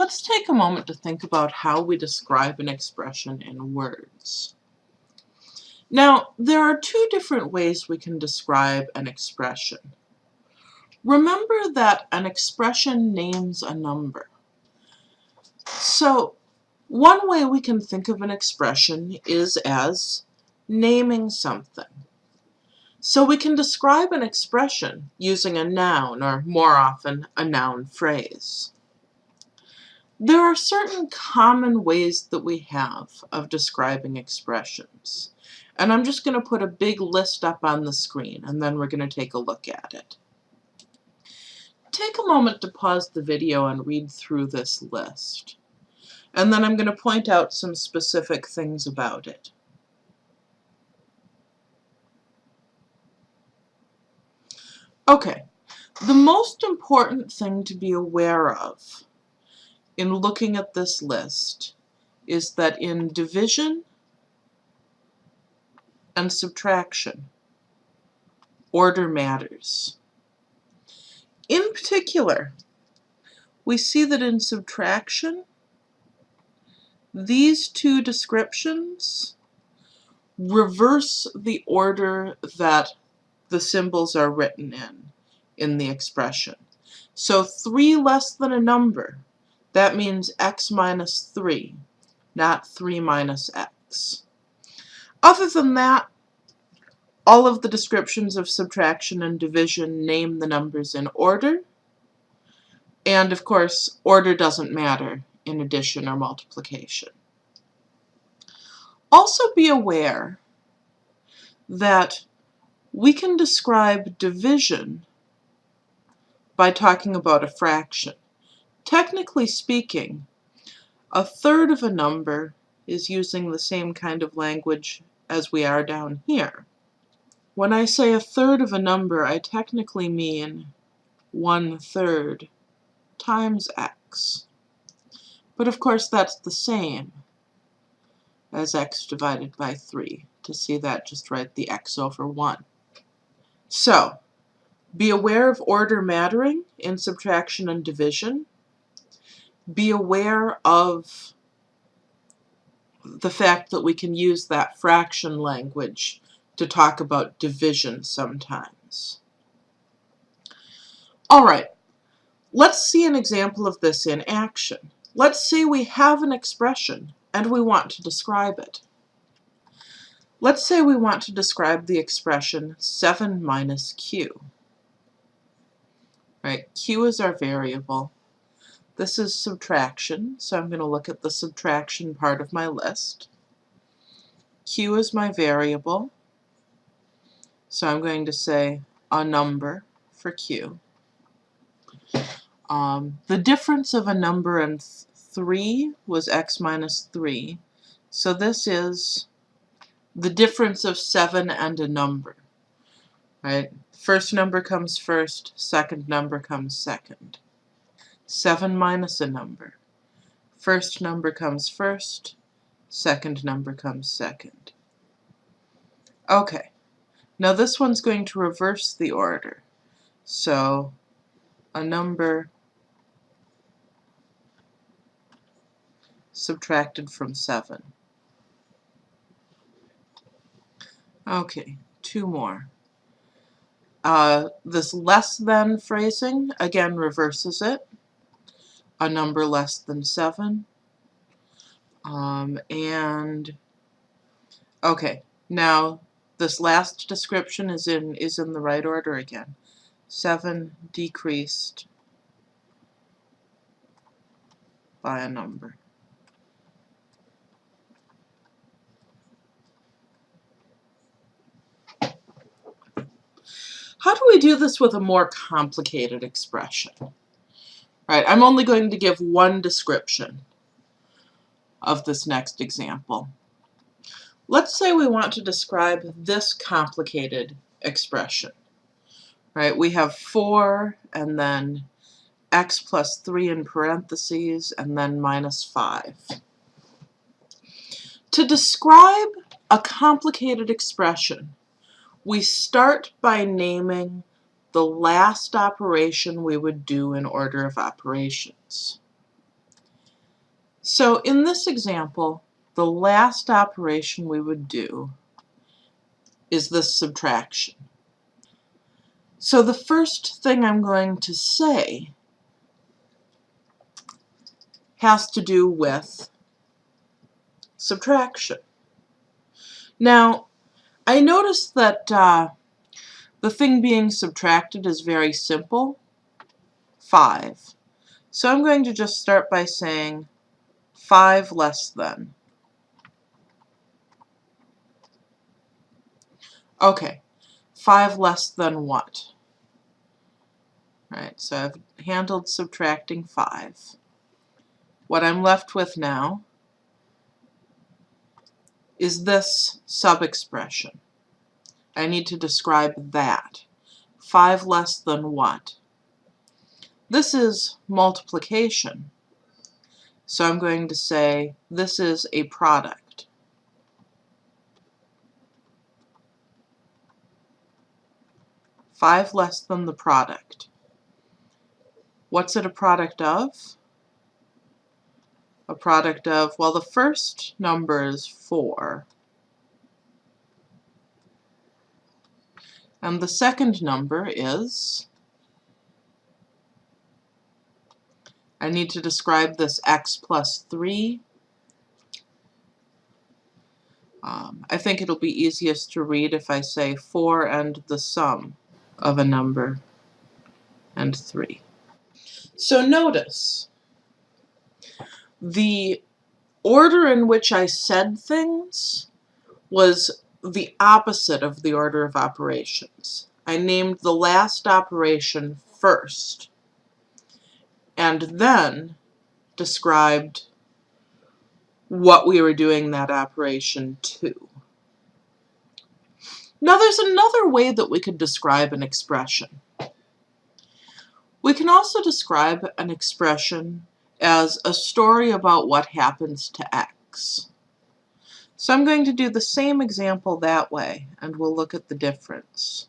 Let's take a moment to think about how we describe an expression in words. Now, there are two different ways we can describe an expression. Remember that an expression names a number. So, one way we can think of an expression is as naming something. So we can describe an expression using a noun, or more often, a noun phrase. There are certain common ways that we have of describing expressions. And I'm just going to put a big list up on the screen, and then we're going to take a look at it. Take a moment to pause the video and read through this list. And then I'm going to point out some specific things about it. Okay, the most important thing to be aware of in looking at this list is that in division and subtraction, order matters. In particular, we see that in subtraction, these two descriptions reverse the order that the symbols are written in, in the expression. So 3 less than a number that means x minus 3, not 3 minus x. Other than that, all of the descriptions of subtraction and division name the numbers in order. And of course, order doesn't matter in addition or multiplication. Also be aware that we can describe division by talking about a fraction. Technically speaking, a third of a number is using the same kind of language as we are down here. When I say a third of a number, I technically mean one third times x. But of course that's the same as x divided by 3. To see that, just write the x over 1. So, be aware of order mattering in subtraction and division be aware of the fact that we can use that fraction language to talk about division sometimes. All right, let's see an example of this in action. Let's say we have an expression and we want to describe it. Let's say we want to describe the expression 7 minus q. Right, q is our variable. This is subtraction, so I'm going to look at the subtraction part of my list. Q is my variable, so I'm going to say a number for Q. Um, the difference of a number and 3 was x minus 3, so this is the difference of 7 and a number. Right? First number comes first, second number comes second. 7 minus a number. First number comes first, second number comes second. Okay, now this one's going to reverse the order. So a number subtracted from 7. Okay, two more. Uh, this less than phrasing, again, reverses it a number less than 7. Um, and, okay, now this last description is in, is in the right order again. 7 decreased by a number. How do we do this with a more complicated expression? Right, I'm only going to give one description of this next example. Let's say we want to describe this complicated expression. Right, we have 4 and then x plus 3 in parentheses and then minus 5. To describe a complicated expression, we start by naming the last operation we would do in order of operations. So in this example, the last operation we would do is this subtraction. So the first thing I'm going to say has to do with subtraction. Now, I noticed that uh, the thing being subtracted is very simple, 5. So I'm going to just start by saying 5 less than. Okay, 5 less than what? Right, so I've handled subtracting 5. What I'm left with now is this sub-expression. I need to describe that. 5 less than what? This is multiplication. So I'm going to say this is a product. Five less than the product. What's it a product of? A product of, well, the first number is 4. And the second number is, I need to describe this x plus 3. Um, I think it'll be easiest to read if I say 4 and the sum of a number and 3. So notice, the order in which I said things was the opposite of the order of operations. I named the last operation first and then described what we were doing that operation to. Now there's another way that we could describe an expression. We can also describe an expression as a story about what happens to X. So I'm going to do the same example that way, and we'll look at the difference.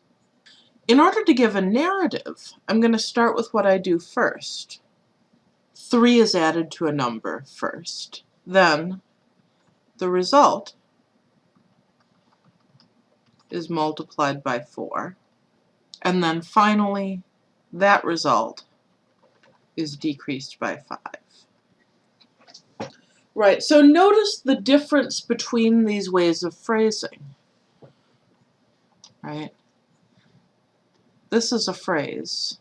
In order to give a narrative, I'm going to start with what I do first. 3 is added to a number first. Then the result is multiplied by 4. And then finally, that result is decreased by 5. Right, so notice the difference between these ways of phrasing. Right? This is a phrase.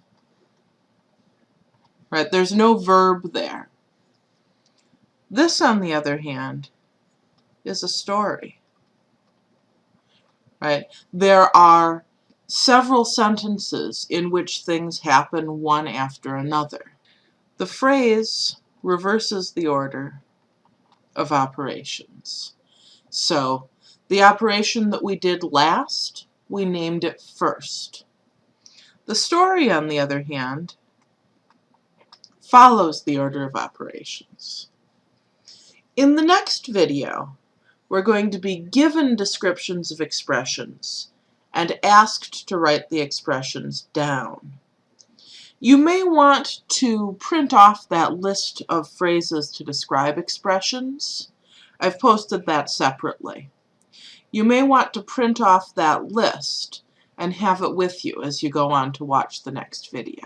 Right, there's no verb there. This, on the other hand, is a story. Right? There are several sentences in which things happen one after another. The phrase reverses the order of operations. So the operation that we did last, we named it first. The story, on the other hand, follows the order of operations. In the next video, we're going to be given descriptions of expressions and asked to write the expressions down. You may want to print off that list of phrases to describe expressions. I've posted that separately. You may want to print off that list and have it with you as you go on to watch the next video.